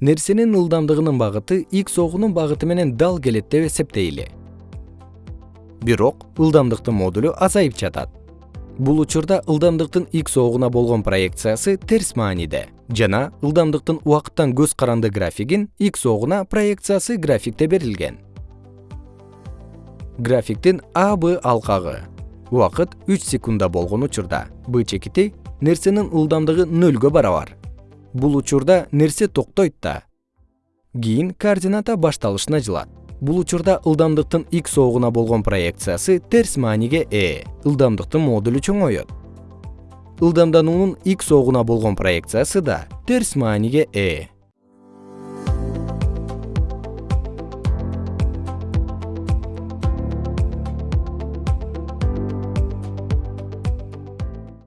нерсенин ылдамдыгынын багыты x огунун багыты менен дал келет деп эсептейли. Бирок ылдамдыктын модулу азайып жатат. Бул учурда ылдамдыктын x огуна болгон проекциясы терс мааниде. Жана ылдамдыктын убакыттан көз каранды графигин x огуна проекциясы графикте берилген. Графиктин а алкагы. Убакыт үч секундда болгон учурда. Б чекити нерсенин ылдамдыгы нөлгө барабар бул учурда нерсе токтойт да. Кийин координата башталышына жылат. Бул учурда ылдамдыктын x огуна болгон проекциясы терс мааниге ээ ылдамдыктын модулу чоңойот. Ылдамдануунун x огуна болгон проекциясы да терс мааниге ээ